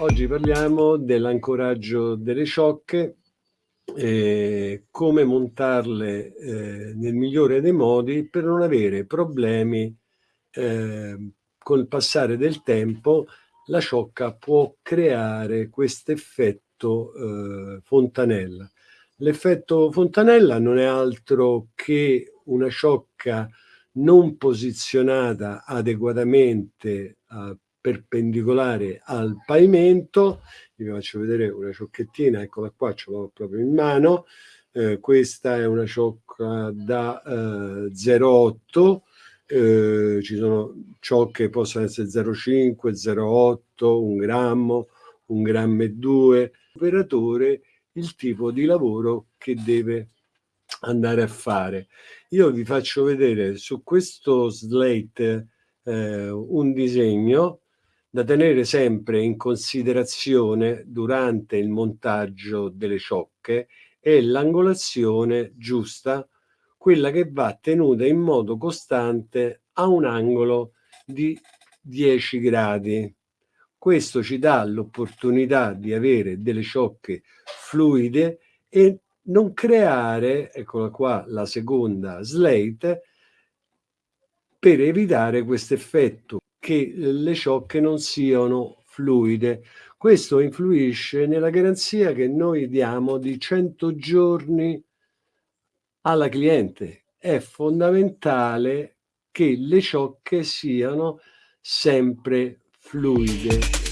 Oggi parliamo dell'ancoraggio delle ciocche, eh, come montarle eh, nel migliore dei modi per non avere problemi eh, col passare del tempo la ciocca può creare questo effetto eh, fontanella. L'effetto fontanella non è altro che una ciocca non posizionata adeguatamente uh, perpendicolare al pavimento. Vi faccio vedere una ciocchettina, eccola qua, ce l'ho proprio in mano. Eh, questa è una ciocca da eh, 0,8 eh, ci sono ciocche che possono essere 0,5, 0,8, un grammo, un grammo e due. L'operatore il tipo di lavoro che deve andare a fare. Io vi faccio vedere su questo slate eh, un disegno da tenere sempre in considerazione durante il montaggio delle ciocche e l'angolazione giusta, quella che va tenuta in modo costante a un angolo di 10 gradi. Questo ci dà l'opportunità di avere delle ciocche fluide e non creare, eccola qua la seconda slate, per evitare questo effetto che le ciocche non siano fluide. Questo influisce nella garanzia che noi diamo di 100 giorni alla cliente. È fondamentale che le ciocche siano sempre fluide.